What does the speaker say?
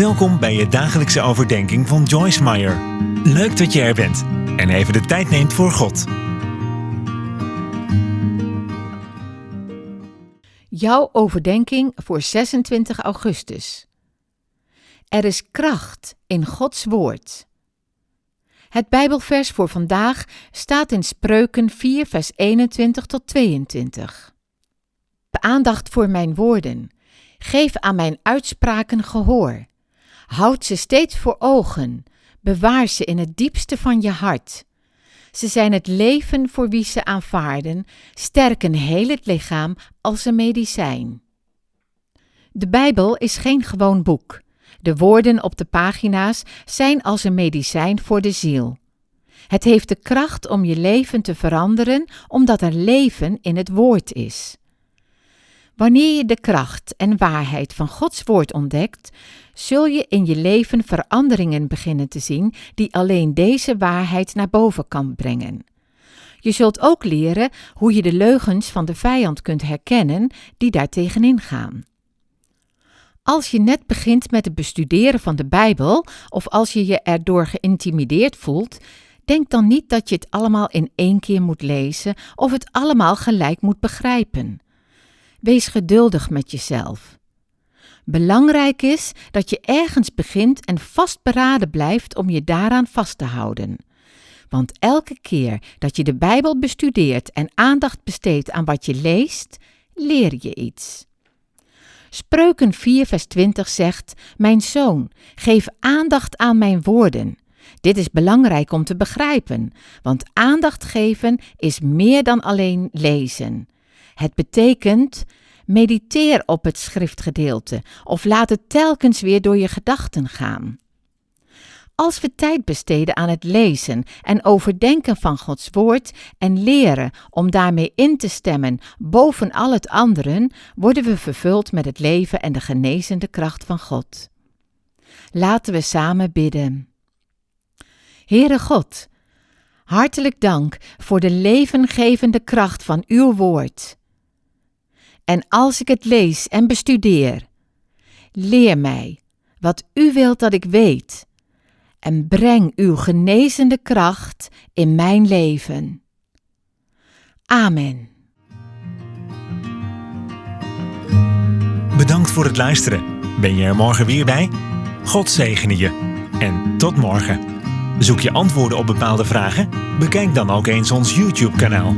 Welkom bij je dagelijkse overdenking van Joyce Meyer. Leuk dat je er bent en even de tijd neemt voor God. Jouw overdenking voor 26 augustus. Er is kracht in Gods woord. Het Bijbelvers voor vandaag staat in Spreuken 4, vers 21 tot 22. Aandacht voor mijn woorden. Geef aan mijn uitspraken gehoor. Houd ze steeds voor ogen. Bewaar ze in het diepste van je hart. Ze zijn het leven voor wie ze aanvaarden, sterken heel het lichaam als een medicijn. De Bijbel is geen gewoon boek. De woorden op de pagina's zijn als een medicijn voor de ziel. Het heeft de kracht om je leven te veranderen, omdat er leven in het woord is. Wanneer je de kracht en waarheid van Gods woord ontdekt, zul je in je leven veranderingen beginnen te zien die alleen deze waarheid naar boven kan brengen. Je zult ook leren hoe je de leugens van de vijand kunt herkennen die daar tegenin gaan. Als je net begint met het bestuderen van de Bijbel of als je je erdoor geïntimideerd voelt, denk dan niet dat je het allemaal in één keer moet lezen of het allemaal gelijk moet begrijpen. Wees geduldig met jezelf. Belangrijk is dat je ergens begint en vastberaden blijft om je daaraan vast te houden. Want elke keer dat je de Bijbel bestudeert en aandacht besteedt aan wat je leest, leer je iets. Spreuken 4, vers 20 zegt: Mijn zoon, geef aandacht aan mijn woorden. Dit is belangrijk om te begrijpen, want aandacht geven is meer dan alleen lezen. Het betekent mediteer op het schriftgedeelte of laat het telkens weer door je gedachten gaan. Als we tijd besteden aan het lezen en overdenken van Gods woord en leren om daarmee in te stemmen boven al het anderen, worden we vervuld met het leven en de genezende kracht van God. Laten we samen bidden. Heere God, hartelijk dank voor de levengevende kracht van uw woord. En als ik het lees en bestudeer, leer mij wat u wilt dat ik weet en breng uw genezende kracht in mijn leven. Amen. Bedankt voor het luisteren. Ben je er morgen weer bij? God zegene je. En tot morgen. Zoek je antwoorden op bepaalde vragen? Bekijk dan ook eens ons YouTube-kanaal.